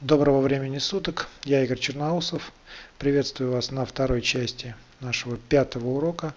Доброго времени суток, я Игорь Черноусов. Приветствую вас на второй части нашего пятого урока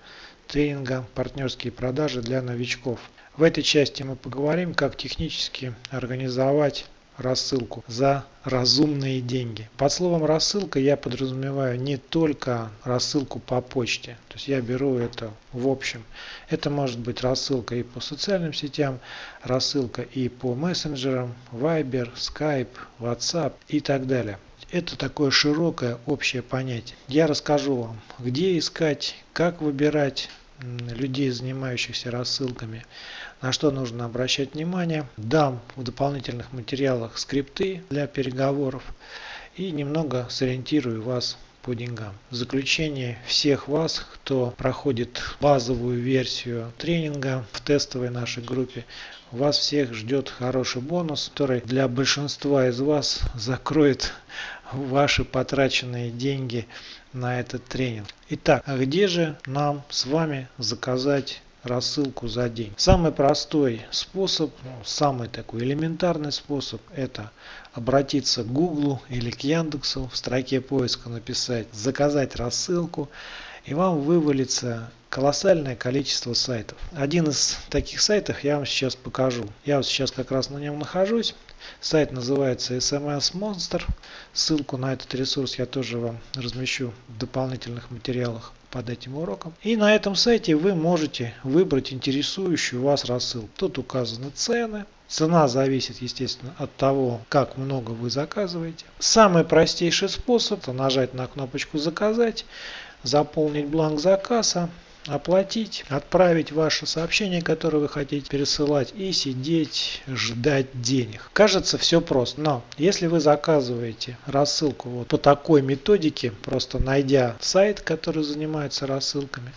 тренинга «Партнерские продажи для новичков». В этой части мы поговорим, как технически организовать рассылку за разумные деньги. Под словом рассылка я подразумеваю не только рассылку по почте. То есть я беру это в общем. Это может быть рассылка и по социальным сетям, рассылка и по мессенджерам, Viber, Skype, WhatsApp и так далее. Это такое широкое общее понятие. Я расскажу вам, где искать, как выбирать людей, занимающихся рассылками, на что нужно обращать внимание. Дам в дополнительных материалах скрипты для переговоров и немного сориентирую вас по деньгам. В заключение всех вас, кто проходит базовую версию тренинга в тестовой нашей группе, вас всех ждет хороший бонус, который для большинства из вас закроет ваши потраченные деньги на этот тренинг. Итак, а где же нам с вами заказать рассылку за день. Самый простой способ, ну, самый такой элементарный способ это обратиться к Google или к Яндексу, в строке поиска написать заказать рассылку и вам вывалится колоссальное количество сайтов. Один из таких сайтов я вам сейчас покажу. Я вот сейчас как раз на нем нахожусь. Сайт называется SMS Monster. Ссылку на этот ресурс я тоже вам размещу в дополнительных материалах под этим уроком. И на этом сайте вы можете выбрать интересующую вас рассылку. Тут указаны цены. Цена зависит, естественно, от того, как много вы заказываете. Самый простейший способ – нажать на кнопочку «Заказать», заполнить бланк заказа, оплатить, отправить ваше сообщение, которое вы хотите пересылать и сидеть ждать денег. Кажется все просто, но если вы заказываете рассылку вот по такой методике, просто найдя сайт, который занимается рассылками,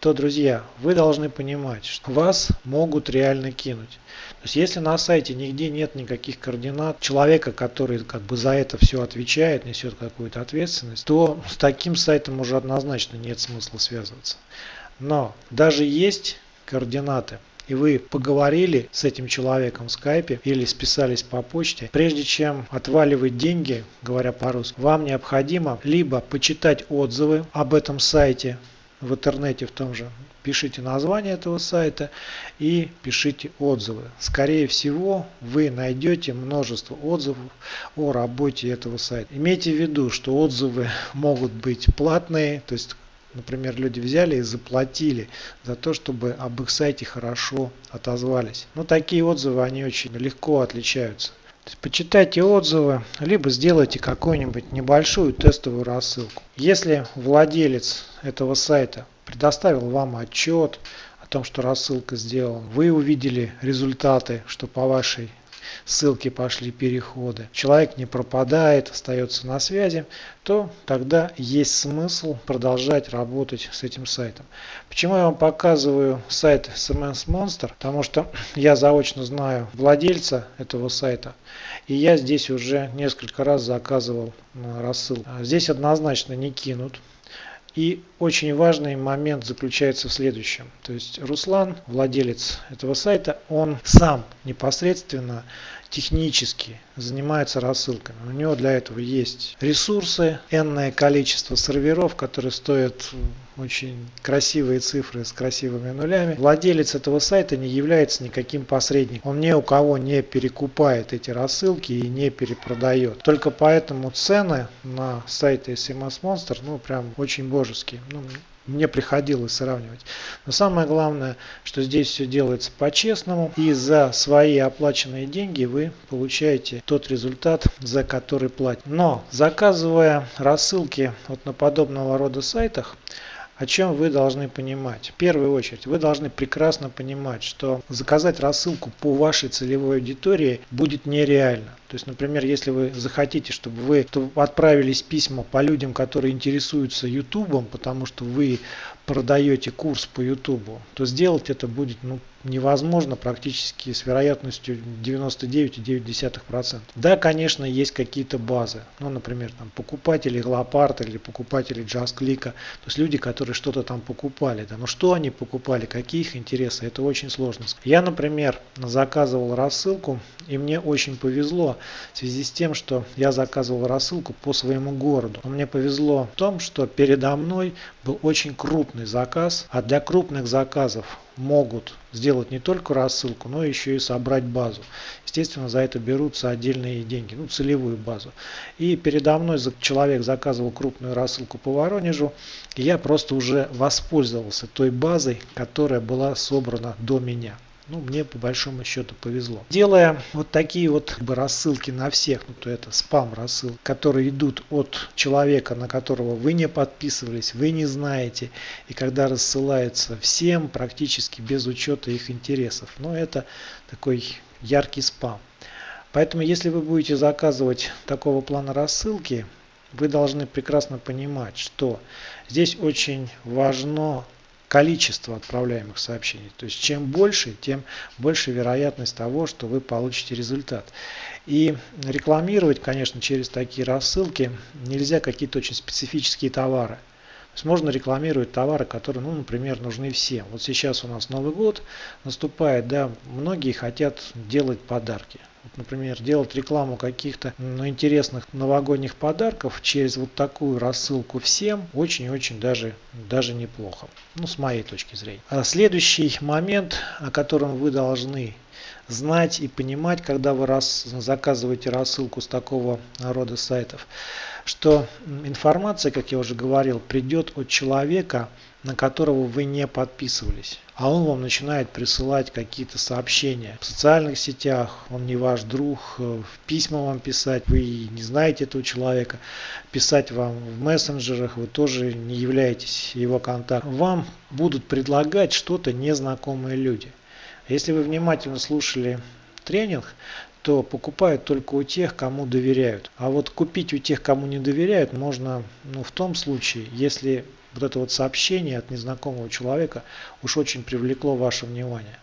то, друзья, вы должны понимать, что вас могут реально кинуть. То есть, если на сайте нигде нет никаких координат человека, который как бы за это все отвечает, несет какую-то ответственность, то с таким сайтом уже однозначно нет смысла связываться. Но даже есть координаты, и вы поговорили с этим человеком в скайпе или списались по почте, прежде чем отваливать деньги, говоря по-русски, вам необходимо либо почитать отзывы об этом сайте в интернете в том же, пишите название этого сайта и пишите отзывы. Скорее всего, вы найдете множество отзывов о работе этого сайта. Имейте в виду, что отзывы могут быть платные, то есть Например, люди взяли и заплатили за то, чтобы об их сайте хорошо отозвались. Но такие отзывы, они очень легко отличаются. почитайте отзывы, либо сделайте какую-нибудь небольшую тестовую рассылку. Если владелец этого сайта предоставил вам отчет о том, что рассылка сделана, вы увидели результаты, что по вашей ссылки пошли переходы, человек не пропадает, остается на связи, то тогда есть смысл продолжать работать с этим сайтом. Почему я вам показываю сайт SMS Monster? Потому что я заочно знаю владельца этого сайта. И я здесь уже несколько раз заказывал рассылку. Здесь однозначно не кинут. И очень важный момент заключается в следующем. То есть Руслан, владелец этого сайта, он сам непосредственно технически занимается рассылками. У него для этого есть ресурсы, энное количество серверов, которые стоят очень красивые цифры с красивыми нулями. Владелец этого сайта не является никаким посредником. Он ни у кого не перекупает эти рассылки и не перепродает. Только поэтому цены на сайте SMS Monster ну прям очень божеские. Ну, мне приходилось сравнивать. Но самое главное, что здесь все делается по-честному. И за свои оплаченные деньги вы получаете тот результат, за который платите. Но заказывая рассылки вот на подобного рода сайтах, о чем вы должны понимать? В первую очередь, вы должны прекрасно понимать, что заказать рассылку по вашей целевой аудитории будет нереально. То есть, например, если вы захотите, чтобы вы отправились письма по людям, которые интересуются YouTube, потому что вы продаете курс по YouTube, то сделать это будет ну, невозможно практически с вероятностью 99,9%. Да, конечно, есть какие-то базы. Ну, например, там, покупатели Лопарта или покупатели JustClick. То есть люди, которые что-то там покупали. Да. Но что они покупали, какие их интересы, это очень сложно. Я, например, заказывал рассылку, и мне очень повезло в связи с тем, что я заказывал рассылку по своему городу. Но мне повезло в том, что передо мной был очень крупный заказ, а для крупных заказов могут сделать не только рассылку, но еще и собрать базу. Естественно, за это берутся отдельные деньги, ну, целевую базу. И передо мной человек заказывал крупную рассылку по Воронежу, и я просто уже воспользовался той базой, которая была собрана до меня. Ну, мне по большому счету повезло. Делая вот такие вот как бы, рассылки на всех, ну, то это спам рассыл, которые идут от человека, на которого вы не подписывались, вы не знаете, и когда рассылается всем, практически без учета их интересов. Но это такой яркий спам. Поэтому, если вы будете заказывать такого плана рассылки, вы должны прекрасно понимать, что здесь очень важно количество отправляемых сообщений. То есть чем больше, тем больше вероятность того, что вы получите результат. И рекламировать, конечно, через такие рассылки нельзя какие-то очень специфические товары. То есть можно рекламировать товары, которые, ну, например, нужны всем. Вот сейчас у нас Новый год наступает, да, многие хотят делать подарки например, делать рекламу каких-то ну, интересных новогодних подарков через вот такую рассылку всем очень-очень даже, даже неплохо. Ну, с моей точки зрения. А следующий момент, о котором вы должны знать и понимать, когда вы раз, заказываете рассылку с такого рода сайтов, что информация, как я уже говорил, придет от человека, на которого вы не подписывались. А он вам начинает присылать какие-то сообщения в социальных сетях, он не ваш друг, в письма вам писать, вы не знаете этого человека, писать вам в мессенджерах, вы тоже не являетесь его контактом. Вам будут предлагать что-то незнакомые люди. Если вы внимательно слушали тренинг, то покупают только у тех, кому доверяют. А вот купить у тех, кому не доверяют, можно ну, в том случае, если вот это вот сообщение от незнакомого человека уж очень привлекло ваше внимание.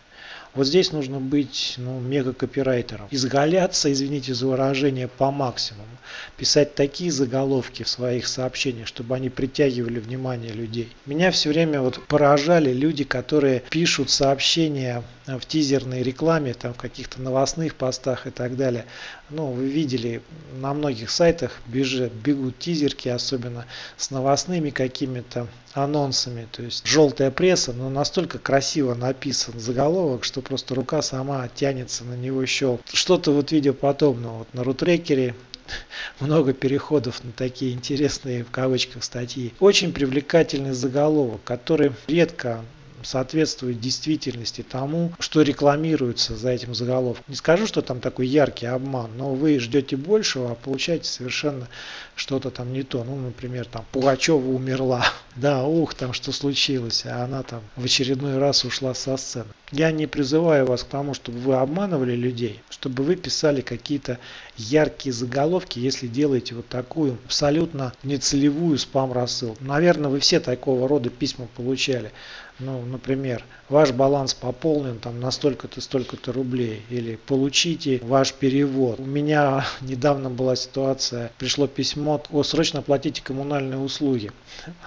Вот здесь нужно быть ну, мега-копирайтером. Изгаляться, извините за выражение, по максимуму. Писать такие заголовки в своих сообщениях, чтобы они притягивали внимание людей. Меня все время вот поражали люди, которые пишут сообщения в тизерной рекламе, там в каких-то новостных постах и так далее. Ну, вы видели, на многих сайтах бежит, бегут тизерки, особенно с новостными какими-то анонсами. То есть желтая пресса, но настолько красиво написан заголовок, что просто рука сама тянется на него еще. Что-то вот видео подобного. Вот на рутрекере много переходов на такие интересные в кавычках статьи. Очень привлекательный заголовок, который редко соответствует действительности тому, что рекламируется за этим заголовком. Не скажу, что там такой яркий обман, но вы ждете большего, а получаете совершенно что-то там не то. Ну, например, там Пугачева умерла. Да, ух, там что случилось, а она там в очередной раз ушла со сцены. Я не призываю вас к тому, чтобы вы обманывали людей, чтобы вы писали какие-то яркие заголовки, если делаете вот такую абсолютно нецелевую спам-рассылку. Наверное, вы все такого рода письма получали ну, например, ваш баланс пополнен там на столько-то, столько-то рублей, или получите ваш перевод. У меня недавно была ситуация, пришло письмо, о, срочно платите коммунальные услуги.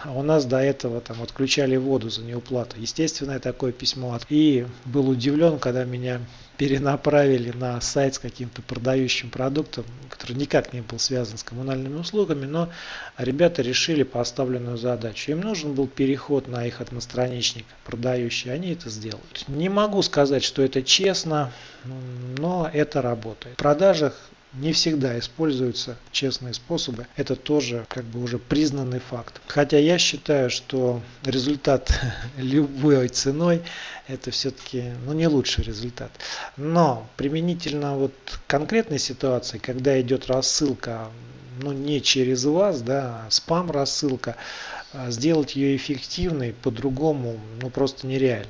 А у нас до этого там отключали воду за неуплату. Естественно, такое письмо. И был удивлен, когда меня перенаправили на сайт с каким-то продающим продуктом, который никак не был связан с коммунальными услугами, но ребята решили поставленную задачу. Им нужен был переход на их одностраничник продающий, они это сделают. Не могу сказать, что это честно, но это работает. В продажах не всегда используются честные способы. Это тоже как бы уже признанный факт. Хотя я считаю, что результат любой ценой это все-таки ну, не лучший результат. Но применительно вот конкретной ситуации, когда идет рассылка ну, не через вас, да, а спам рассылка, а сделать ее эффективной по-другому ну, просто нереально.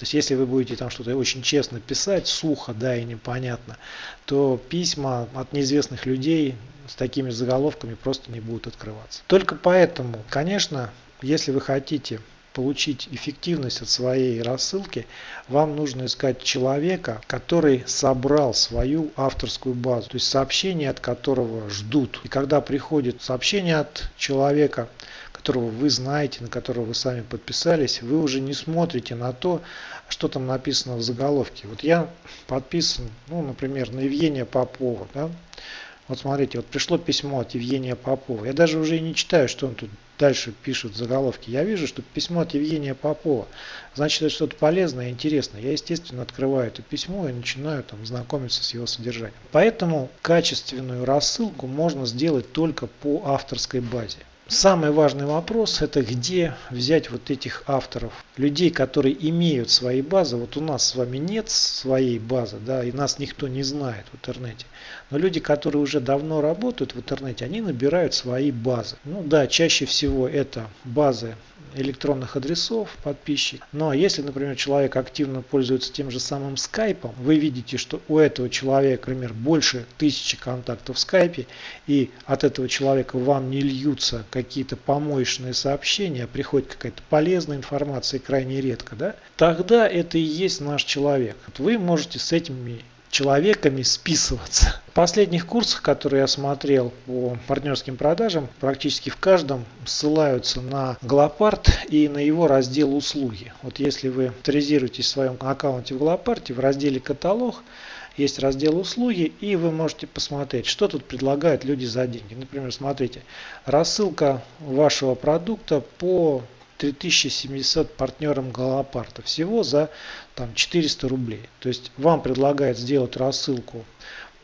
То есть, если вы будете там что-то очень честно писать, сухо, да, и непонятно, то письма от неизвестных людей с такими заголовками просто не будут открываться. Только поэтому, конечно, если вы хотите получить эффективность от своей рассылки, вам нужно искать человека, который собрал свою авторскую базу, то есть сообщение от которого ждут. И когда приходит сообщение от человека, которого вы знаете, на которого вы сами подписались, вы уже не смотрите на то, что там написано в заголовке. Вот я подписан, ну, например, на Евгения Попова, да, вот смотрите, вот пришло письмо от Евгения Попова. Я даже уже и не читаю, что он тут дальше пишет в заголовке. Я вижу, что письмо от Евгения Попова. Значит, это что-то полезное и интересное. Я, естественно, открываю это письмо и начинаю там знакомиться с его содержанием. Поэтому качественную рассылку можно сделать только по авторской базе. Самый важный вопрос это где взять вот этих авторов, людей, которые имеют свои базы. Вот у нас с вами нет своей базы, да, и нас никто не знает в интернете. Но люди, которые уже давно работают в интернете, они набирают свои базы. Ну да, чаще всего это базы электронных адресов подписчик. Но если, например, человек активно пользуется тем же самым скайпом, вы видите, что у этого человека, например, больше тысячи контактов в скайпе, и от этого человека вам не льются какие-то помоечные сообщения, а приходит какая-то полезная информация крайне редко, да, тогда это и есть наш человек. Вы можете с этими человеками списываться. В последних курсах, которые я смотрел по партнерским продажам, практически в каждом ссылаются на Глопард и на его раздел услуги. Вот если вы авторизируетесь в своем аккаунте в Глопарте, в разделе каталог, есть раздел услуги и вы можете посмотреть, что тут предлагают люди за деньги. Например, смотрите, рассылка вашего продукта по 3700 партнерам Галопарта. Всего за там, 400 рублей. То есть вам предлагают сделать рассылку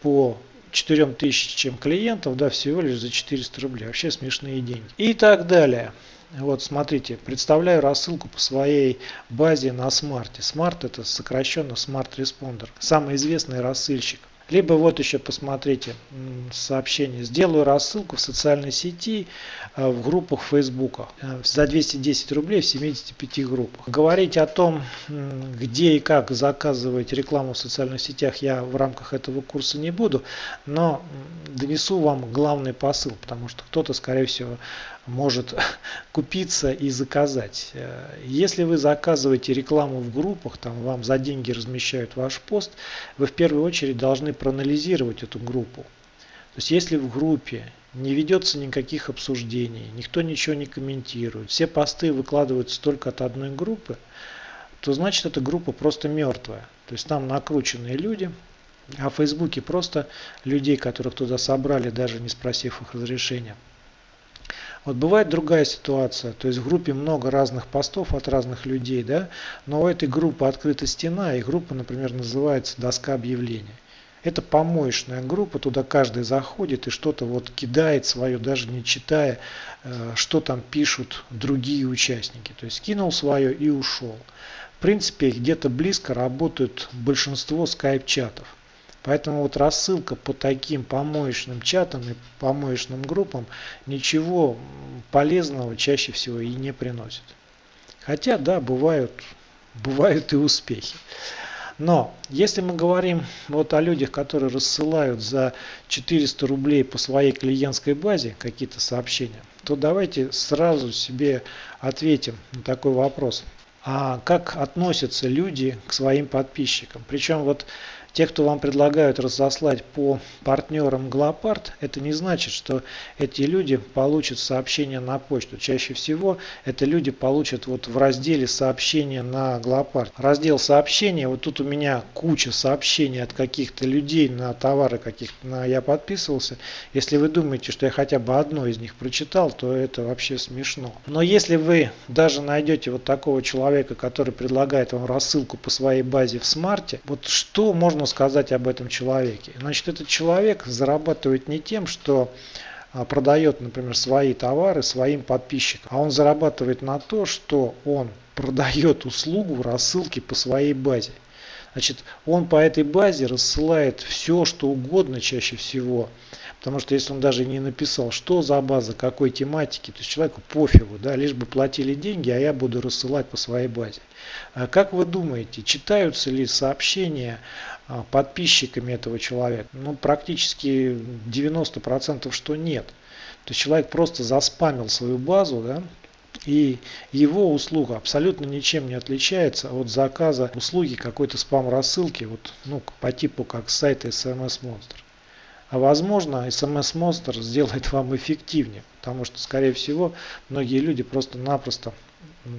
по 4000 клиентов, да, всего лишь за 400 рублей. Вообще смешные деньги. И так далее. Вот смотрите, представляю рассылку по своей базе на смарте. Smart это сокращенно Smart Responder. Самый известный рассылщик. Либо вот еще посмотрите сообщение. Сделаю рассылку в социальной сети э, в группах Фейсбука э, за 210 рублей в 75 группах. Говорить о том, где и как заказывать рекламу в социальных сетях я в рамках этого курса не буду, но донесу вам главный посыл, потому что кто-то, скорее всего, может купиться и заказать. Э, если вы заказываете рекламу в группах, там вам за деньги размещают ваш пост, вы в первую очередь должны проанализировать эту группу. То есть если в группе не ведется никаких обсуждений, никто ничего не комментирует, все посты выкладываются только от одной группы, то значит эта группа просто мертвая. То есть там накрученные люди, а в Фейсбуке просто людей, которых туда собрали, даже не спросив их разрешения. Вот бывает другая ситуация, то есть в группе много разных постов от разных людей, да, но у этой группы открыта стена, и группа, например, называется доска объявлений. Это помоечная группа, туда каждый заходит и что-то вот кидает свое, даже не читая, э, что там пишут другие участники. То есть кинул свое и ушел. В принципе, где-то близко работают большинство скайп-чатов. Поэтому вот рассылка по таким помоечным чатам и помоечным группам ничего полезного чаще всего и не приносит. Хотя, да, бывают, бывают и успехи. Но если мы говорим вот о людях, которые рассылают за 400 рублей по своей клиентской базе какие-то сообщения, то давайте сразу себе ответим на такой вопрос. А как относятся люди к своим подписчикам? Причем вот те, кто вам предлагают разослать по партнерам Глопард, это не значит, что эти люди получат сообщение на почту. Чаще всего это люди получат вот в разделе сообщения на Глопард. Раздел сообщения, вот тут у меня куча сообщений от каких-то людей на товары каких-то на я подписывался. Если вы думаете, что я хотя бы одно из них прочитал, то это вообще смешно. Но если вы даже найдете вот такого человека, который предлагает вам рассылку по своей базе в смарте, вот что можно сказать об этом человеке? Значит, этот человек зарабатывает не тем, что а, продает, например, свои товары своим подписчикам, а он зарабатывает на то, что он продает услугу рассылки по своей базе. Значит, он по этой базе рассылает все, что угодно чаще всего. Потому что если он даже не написал, что за база, какой тематики, то есть человеку пофигу, да, лишь бы платили деньги, а я буду рассылать по своей базе. А как вы думаете, читаются ли сообщения а, подписчиками этого человека? Ну, практически 90% что нет. То есть человек просто заспамил свою базу, да, и его услуга абсолютно ничем не отличается от заказа услуги какой-то спам рассылки, вот, ну, по типу как сайта SMS Monster. А возможно, SMS Monster сделает вам эффективнее, потому что, скорее всего, многие люди просто-напросто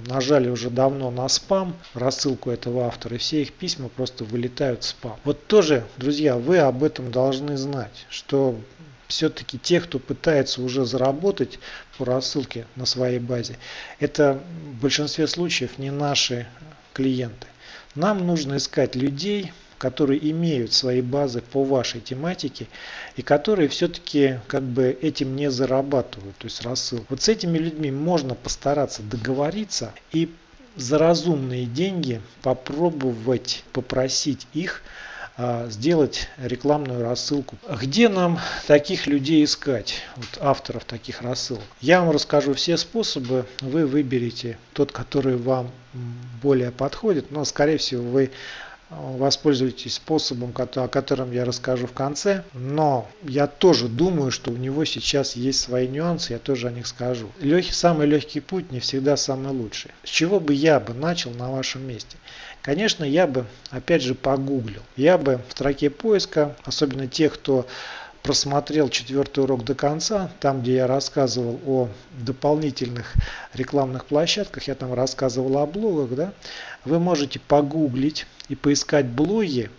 нажали уже давно на спам, рассылку этого автора, и все их письма просто вылетают в спам. Вот тоже, друзья, вы об этом должны знать, что все-таки те, кто пытается уже заработать по рассылке на своей базе, это в большинстве случаев не наши клиенты. Нам нужно искать людей, которые имеют свои базы по вашей тематике и которые все-таки как бы этим не зарабатывают, то есть рассыл. Вот с этими людьми можно постараться договориться и за разумные деньги попробовать попросить их а, сделать рекламную рассылку. Где нам таких людей искать, вот авторов таких рассылок? Я вам расскажу все способы, вы выберете тот, который вам более подходит, но скорее всего вы воспользуйтесь способом, о котором я расскажу в конце. Но я тоже думаю, что у него сейчас есть свои нюансы, я тоже о них скажу. Легкий, самый легкий путь не всегда самый лучший. С чего бы я бы начал на вашем месте? Конечно, я бы опять же погуглил. Я бы в строке поиска, особенно тех, кто просмотрел четвертый урок до конца, там где я рассказывал о дополнительных рекламных площадках, я там рассказывал о блогах, да, вы можете погуглить и поискать блоги,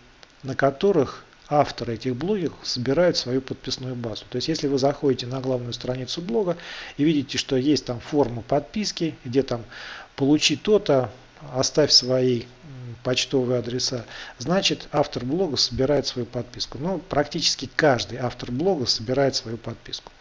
на которых авторы этих блогов собирают свою подписную базу. То есть, если вы заходите на главную страницу блога и видите, что есть там форма подписки, где там получи то-то, оставь свои почтовые адреса, значит автор блога собирает свою подписку. Ну, практически каждый автор блога собирает свою подписку.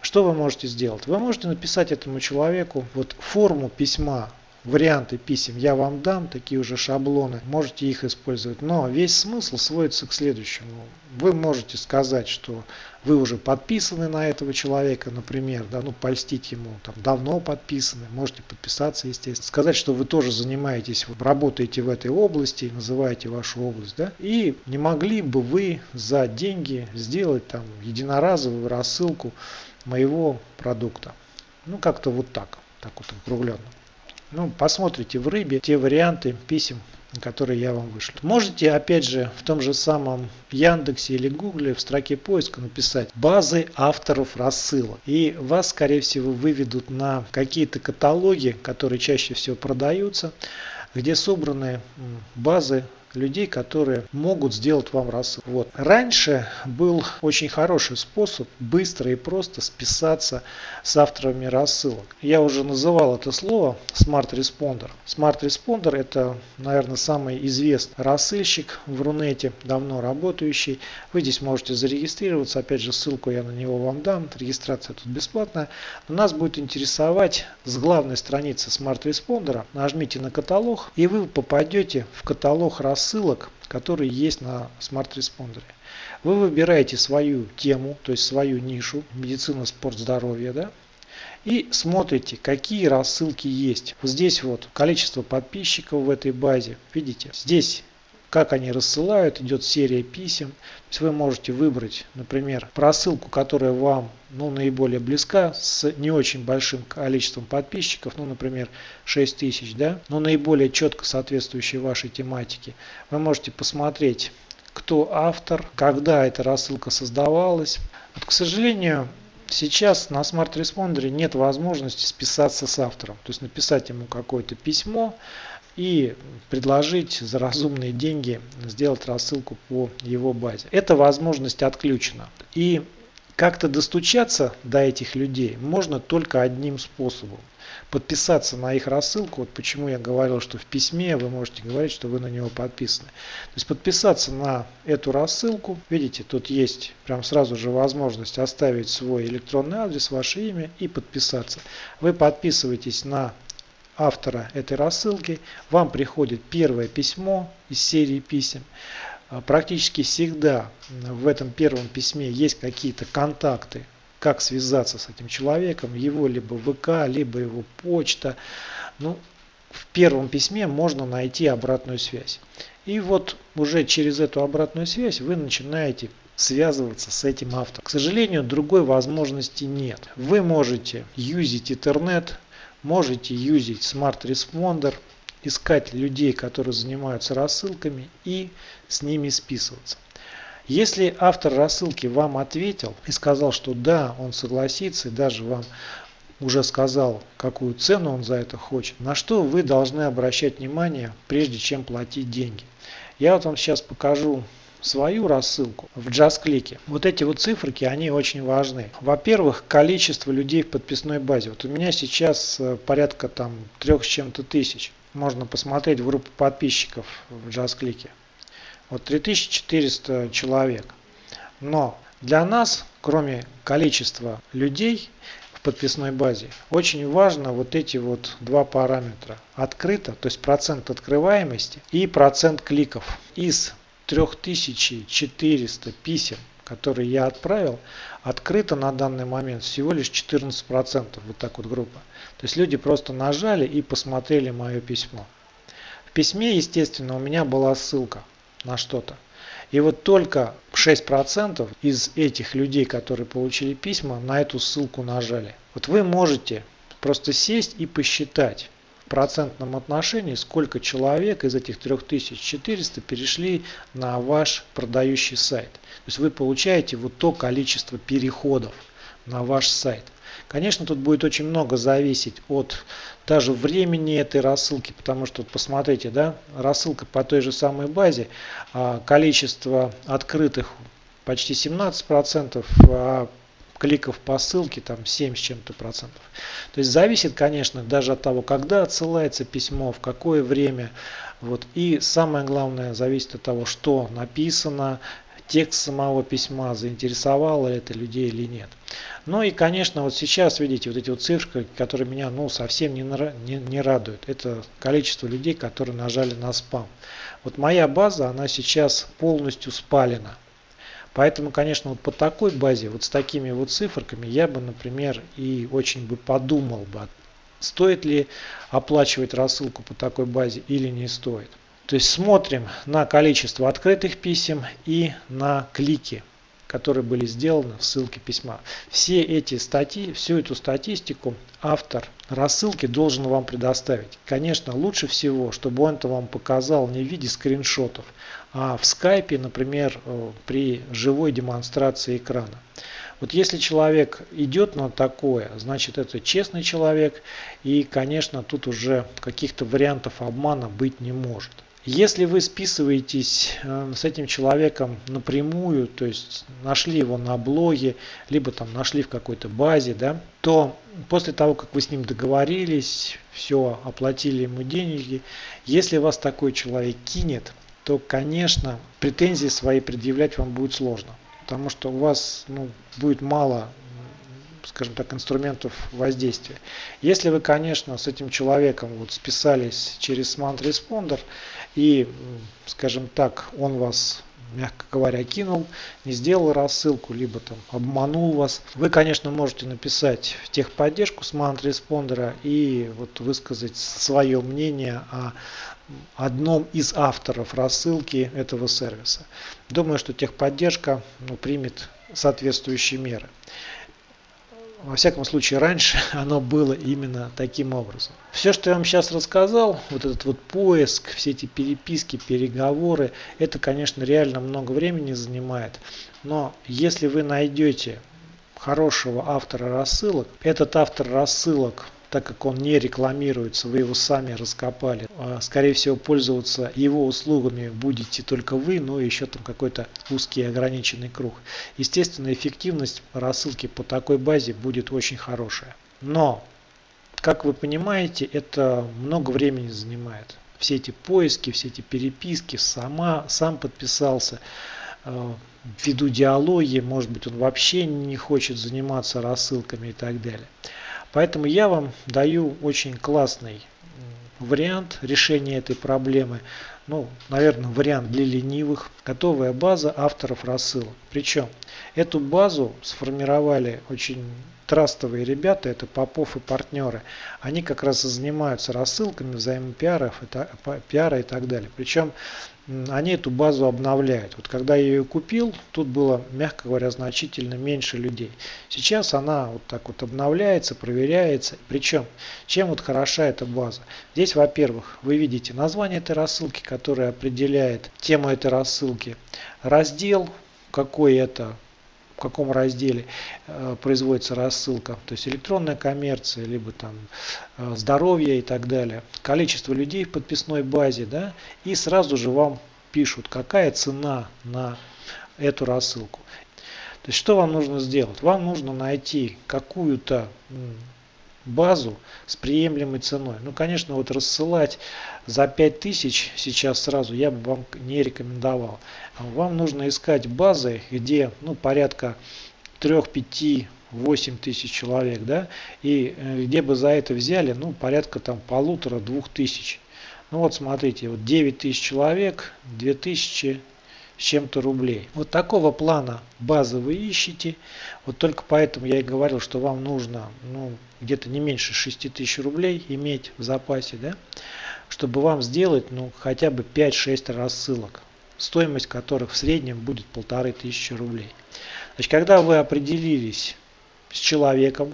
Что вы можете сделать? Вы можете написать этому человеку вот форму письма варианты писем я вам дам, такие уже шаблоны, можете их использовать. Но весь смысл сводится к следующему. Вы можете сказать, что вы уже подписаны на этого человека, например, да, ну польстить ему, там давно подписаны, можете подписаться, естественно. Сказать, что вы тоже занимаетесь, работаете в этой области, называете вашу область, да, и не могли бы вы за деньги сделать там единоразовую рассылку моего продукта. Ну, как-то вот так, так вот округленно. Ну, посмотрите в рыбе те варианты писем, которые я вам вышлю. Можете, опять же, в том же самом Яндексе или Гугле в строке поиска написать базы авторов рассылок. И вас, скорее всего, выведут на какие-то каталоги, которые чаще всего продаются, где собраны базы людей, которые могут сделать вам рассылку. Вот. Раньше был очень хороший способ быстро и просто списаться с авторами рассылок. Я уже называл это слово Smart Responder. Smart Responder это, наверное, самый известный рассылщик в Рунете, давно работающий. Вы здесь можете зарегистрироваться. Опять же, ссылку я на него вам дам. Регистрация тут бесплатная. Но нас будет интересовать с главной страницы Smart Responder. Нажмите на каталог и вы попадете в каталог рассылок рассылок, которые есть на Responder. Вы выбираете свою тему, то есть свою нишу, медицина, спорт, здоровье, да, и смотрите, какие рассылки есть. Вот здесь вот количество подписчиков в этой базе. Видите, здесь как они рассылают, идет серия писем. То есть вы можете выбрать, например, просылку, которая вам ну, наиболее близка, с не очень большим количеством подписчиков, ну, например, 6000, да, но наиболее четко соответствующей вашей тематике. Вы можете посмотреть, кто автор, когда эта рассылка создавалась. Вот, к сожалению, Сейчас на Responder нет возможности списаться с автором, то есть написать ему какое-то письмо, и предложить за разумные деньги сделать рассылку по его базе. Эта возможность отключена. И как-то достучаться до этих людей можно только одним способом. Подписаться на их рассылку, вот почему я говорил, что в письме вы можете говорить, что вы на него подписаны. То есть подписаться на эту рассылку, видите, тут есть прям сразу же возможность оставить свой электронный адрес, ваше имя и подписаться. Вы подписываетесь на автора этой рассылки, вам приходит первое письмо из серии писем. А, практически всегда в этом первом письме есть какие-то контакты, как связаться с этим человеком, его либо ВК, либо его почта. Ну, в первом письме можно найти обратную связь. И вот уже через эту обратную связь вы начинаете связываться с этим автором. К сожалению, другой возможности нет. Вы можете юзить интернет, можете юзить Smart Responder, искать людей, которые занимаются рассылками и с ними списываться. Если автор рассылки вам ответил и сказал, что да, он согласится, и даже вам уже сказал, какую цену он за это хочет, на что вы должны обращать внимание, прежде чем платить деньги. Я вот вам сейчас покажу свою рассылку в JustClick. Вот эти вот циферки, они очень важны. Во-первых, количество людей в подписной базе. Вот у меня сейчас э, порядка там трех с чем-то тысяч. Можно посмотреть в группу подписчиков в JustClick. Вот 3400 человек. Но для нас, кроме количества людей в подписной базе, очень важно вот эти вот два параметра. Открыто, то есть процент открываемости и процент кликов. Из 3400 писем, которые я отправил, открыто на данный момент всего лишь 14%, вот так вот группа. То есть люди просто нажали и посмотрели мое письмо. В письме, естественно, у меня была ссылка на что-то. И вот только 6% из этих людей, которые получили письма, на эту ссылку нажали. Вот вы можете просто сесть и посчитать, процентном отношении, сколько человек из этих 3400 перешли на ваш продающий сайт. То есть вы получаете вот то количество переходов на ваш сайт. Конечно, тут будет очень много зависеть от даже времени этой рассылки, потому что, посмотрите, да, рассылка по той же самой базе, а количество открытых почти 17%, а кликов по ссылке там 7 с чем-то процентов. То есть зависит, конечно, даже от того, когда отсылается письмо, в какое время. Вот. И самое главное, зависит от того, что написано, текст самого письма, заинтересовало это людей или нет. Ну и, конечно, вот сейчас, видите, вот эти вот цифры, которые меня ну, совсем не, не, не радуют. Это количество людей, которые нажали на спам. Вот моя база, она сейчас полностью спалена. Поэтому, конечно, вот по такой базе, вот с такими вот циферками, я бы, например, и очень бы подумал бы, стоит ли оплачивать рассылку по такой базе или не стоит. То есть смотрим на количество открытых писем и на клики которые были сделаны в ссылке письма. Все эти статьи, всю эту статистику автор рассылки должен вам предоставить. Конечно, лучше всего, чтобы он это вам показал не в виде скриншотов, а в скайпе, например, э, при живой демонстрации экрана. Вот если человек идет на такое, значит это честный человек и, конечно, тут уже каких-то вариантов обмана быть не может. Если вы списываетесь э, с этим человеком напрямую, то есть нашли его на блоге, либо там нашли в какой-то базе, да, то после того, как вы с ним договорились, все, оплатили ему деньги, если вас такой человек кинет, то, конечно, претензии свои предъявлять вам будет сложно. Потому что у вас ну, будет мало скажем так, инструментов воздействия. Если вы, конечно, с этим человеком вот списались через Smart Responder и, скажем так, он вас мягко говоря, кинул, не сделал рассылку, либо там обманул вас. Вы, конечно, можете написать в техподдержку Smart Responder и вот высказать свое мнение о одном из авторов рассылки этого сервиса. Думаю, что техподдержка ну, примет соответствующие меры. Во всяком случае, раньше оно было именно таким образом. Все, что я вам сейчас рассказал, вот этот вот поиск, все эти переписки, переговоры, это, конечно, реально много времени занимает. Но если вы найдете хорошего автора рассылок, этот автор рассылок так как он не рекламируется, вы его сами раскопали. А, скорее всего, пользоваться его услугами будете только вы, но еще там какой-то узкий ограниченный круг. Естественно, эффективность рассылки по такой базе будет очень хорошая. Но, как вы понимаете, это много времени занимает. Все эти поиски, все эти переписки, сама, сам подписался, а, веду диалоги, может быть он вообще не хочет заниматься рассылками и так далее. Поэтому я вам даю очень классный вариант решения этой проблемы. Ну, наверное, вариант для ленивых. Готовая база авторов рассылок. Причем эту базу сформировали очень трастовые ребята, это Попов и партнеры. Они как раз и занимаются рассылками, взаимопиаров, пиара и так далее. Причем они эту базу обновляют. Вот когда я ее купил, тут было, мягко говоря, значительно меньше людей. Сейчас она вот так вот обновляется, проверяется. Причем, чем вот хороша эта база? Здесь, во-первых, вы видите название этой рассылки, которое определяет тему этой рассылки, раздел, какой это в каком разделе э, производится рассылка, то есть электронная коммерция, либо там э, здоровье и так далее, количество людей в подписной базе, да, и сразу же вам пишут, какая цена на эту рассылку. То есть что вам нужно сделать? Вам нужно найти какую-то базу с приемлемой ценой. Ну, конечно, вот рассылать за 5000 сейчас сразу я бы вам не рекомендовал. Вам нужно искать базы, где ну, порядка 3, 5, 8 тысяч человек, да, и э, где бы за это взяли, ну, порядка там полутора-двух тысяч. Ну вот смотрите, вот 9 тысяч человек, 2000 чем-то рублей. Вот такого плана базы вы ищете. Вот только поэтому я и говорил, что вам нужно ну, где-то не меньше 6 тысяч рублей иметь в запасе, да, чтобы вам сделать ну, хотя бы 5-6 рассылок, стоимость которых в среднем будет полторы тысячи рублей. Значит, когда вы определились с человеком,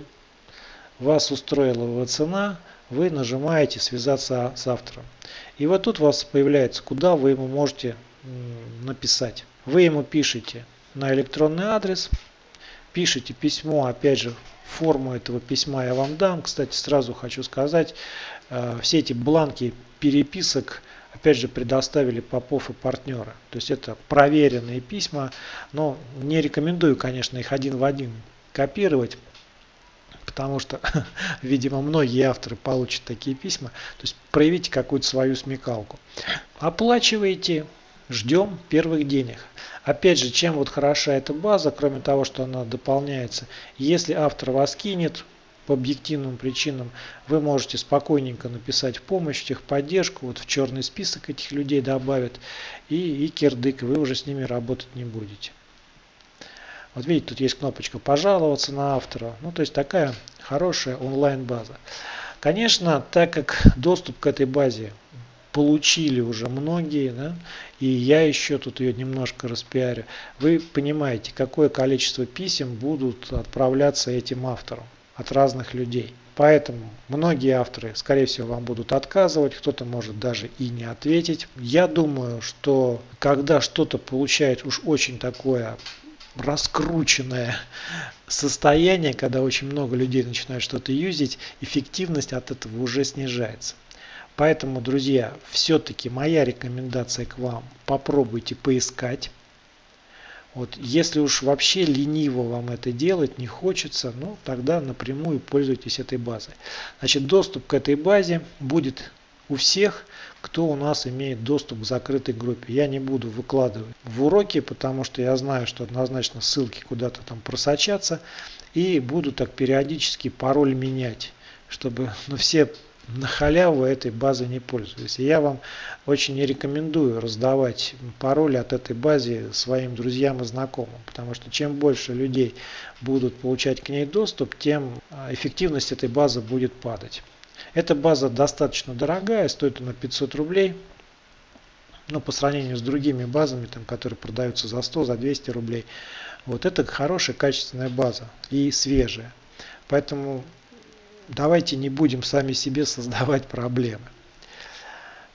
вас устроила его цена, вы нажимаете связаться с автором. И вот тут у вас появляется, куда вы ему можете написать. Вы ему пишете на электронный адрес, пишите письмо, опять же, форму этого письма я вам дам. Кстати, сразу хочу сказать, э, все эти бланки переписок, опять же, предоставили Попов и партнеры. То есть это проверенные письма, но не рекомендую, конечно, их один в один копировать, потому что, видимо, многие авторы получат такие письма. То есть проявите какую-то свою смекалку. Оплачиваете ждем первых денег. Опять же, чем вот хороша эта база, кроме того, что она дополняется, если автор вас кинет по объективным причинам, вы можете спокойненько написать в помощь, техподдержку, вот в черный список этих людей добавят, и, и кирдык, вы уже с ними работать не будете. Вот видите, тут есть кнопочка «Пожаловаться на автора». Ну, то есть такая хорошая онлайн-база. Конечно, так как доступ к этой базе получили уже многие, да, и я еще тут ее немножко распиарю, вы понимаете, какое количество писем будут отправляться этим авторам от разных людей. Поэтому многие авторы, скорее всего, вам будут отказывать, кто-то может даже и не ответить. Я думаю, что когда что-то получает уж очень такое раскрученное состояние, когда очень много людей начинают что-то юзить, эффективность от этого уже снижается. Поэтому, друзья, все-таки моя рекомендация к вам, попробуйте поискать. Вот, если уж вообще лениво вам это делать, не хочется, ну тогда напрямую пользуйтесь этой базой. Значит, доступ к этой базе будет у всех, кто у нас имеет доступ к закрытой группе. Я не буду выкладывать в уроки, потому что я знаю, что однозначно ссылки куда-то там просочатся. И буду так периодически пароль менять, чтобы ну, все на халяву этой базы не пользуюсь. И я вам очень не рекомендую раздавать пароли от этой базы своим друзьям и знакомым, потому что чем больше людей будут получать к ней доступ, тем а, эффективность этой базы будет падать. Эта база достаточно дорогая, стоит она 500 рублей. Но по сравнению с другими базами, там, которые продаются за 100, за 200 рублей, вот это хорошая, качественная база и свежая. Поэтому давайте не будем сами себе создавать проблемы.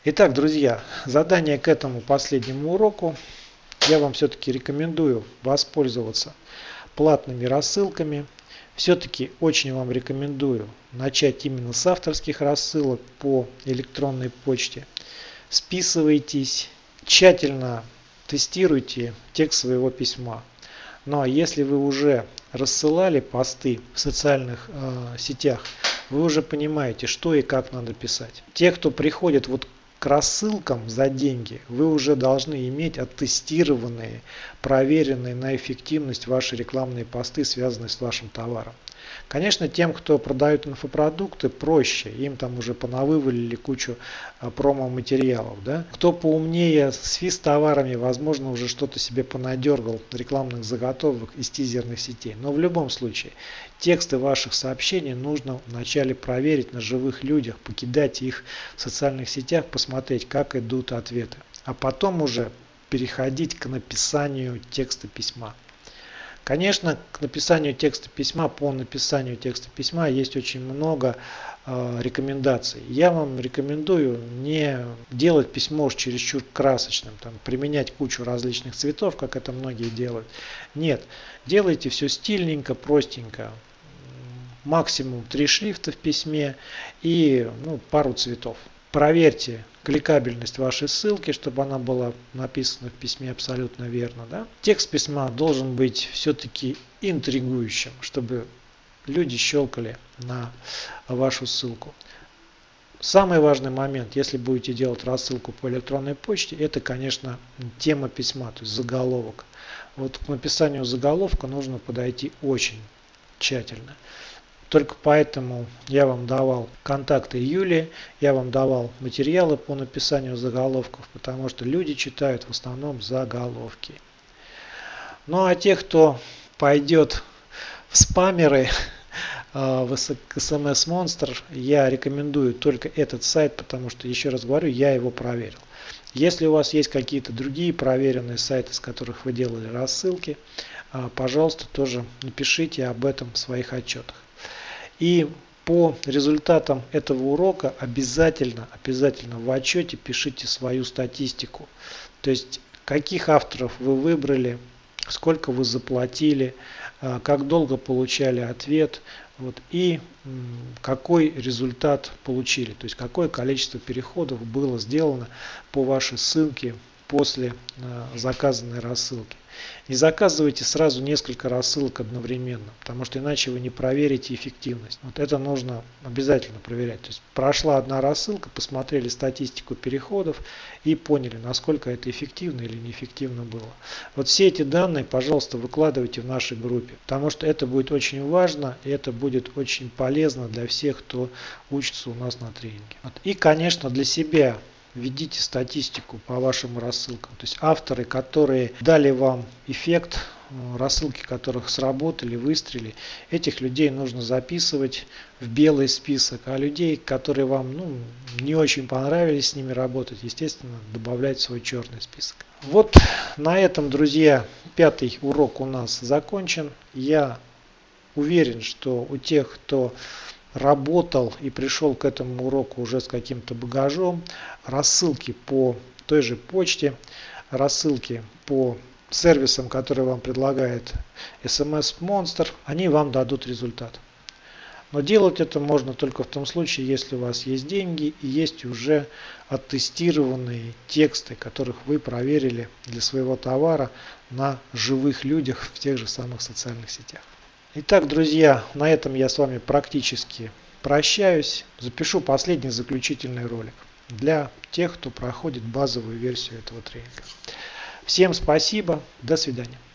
Итак, друзья, задание к этому последнему уроку. Я вам все-таки рекомендую воспользоваться платными рассылками. Все-таки очень вам рекомендую начать именно с авторских рассылок по электронной почте. Списывайтесь, тщательно тестируйте текст своего письма. Ну а если вы уже рассылали посты в социальных э, сетях, вы уже понимаете, что и как надо писать. Те, кто приходит вот к рассылкам за деньги, вы уже должны иметь оттестированные, проверенные на эффективность ваши рекламные посты, связанные с вашим товаром. Конечно, тем, кто продает инфопродукты, проще. Им там уже понавывалили кучу а, промо-материалов. Да? Кто поумнее с физ-товарами, возможно, уже что-то себе понадергал рекламных заготовок из тизерных сетей. Но в любом случае, тексты ваших сообщений нужно вначале проверить на живых людях, покидать их в социальных сетях, посмотреть, как идут ответы. А потом уже переходить к написанию текста письма. Конечно, к написанию текста письма, по написанию текста письма есть очень много э, рекомендаций. Я вам рекомендую не делать письмо уж чересчур красочным, там, применять кучу различных цветов, как это многие делают. Нет, делайте все стильненько, простенько. Максимум три шрифта в письме и ну, пару цветов. Проверьте кликабельность вашей ссылки, чтобы она была написана в письме абсолютно верно. Да? Текст письма должен быть все-таки интригующим, чтобы люди щелкали на вашу ссылку. Самый важный момент, если будете делать рассылку по электронной почте, это, конечно, тема письма, то есть заголовок. Вот к написанию заголовка нужно подойти очень тщательно. Только поэтому я вам давал контакты Юлии, я вам давал материалы по написанию заголовков, потому что люди читают в основном заголовки. Ну а те, кто пойдет в спамеры, в SMS Monster, я рекомендую только этот сайт, потому что, еще раз говорю, я его проверил. Если у вас есть какие-то другие проверенные сайты, с которых вы делали рассылки, э, пожалуйста, тоже напишите об этом в своих отчетах. И по результатам этого урока обязательно, обязательно в отчете пишите свою статистику. То есть, каких авторов вы выбрали, сколько вы заплатили, а, как долго получали ответ вот, и какой результат получили. То есть, какое количество переходов было сделано по вашей ссылке после а, заказанной рассылки. Не заказывайте сразу несколько рассылок одновременно, потому что иначе вы не проверите эффективность. Вот это нужно обязательно проверять. То есть прошла одна рассылка, посмотрели статистику переходов и поняли, насколько это эффективно или неэффективно было. Вот все эти данные, пожалуйста, выкладывайте в нашей группе, потому что это будет очень важно и это будет очень полезно для всех, кто учится у нас на тренинге. Вот. И, конечно, для себя введите статистику по вашим рассылкам. То есть авторы, которые дали вам эффект, э, рассылки которых сработали, выстрелили, этих людей нужно записывать в белый список, а людей, которые вам ну, не очень понравились с ними работать, естественно, добавлять в свой черный список. Вот на этом, друзья, пятый урок у нас закончен. Я уверен, что у тех, кто работал и пришел к этому уроку уже с каким-то багажом, рассылки по той же почте, рассылки по сервисам, которые вам предлагает SMS Monster, они вам дадут результат. Но делать это можно только в том случае, если у вас есть деньги и есть уже оттестированные тексты, которых вы проверили для своего товара на живых людях в тех же самых социальных сетях. Итак, друзья, на этом я с вами практически прощаюсь. Запишу последний заключительный ролик для тех, кто проходит базовую версию этого тренинга. Всем спасибо, до свидания.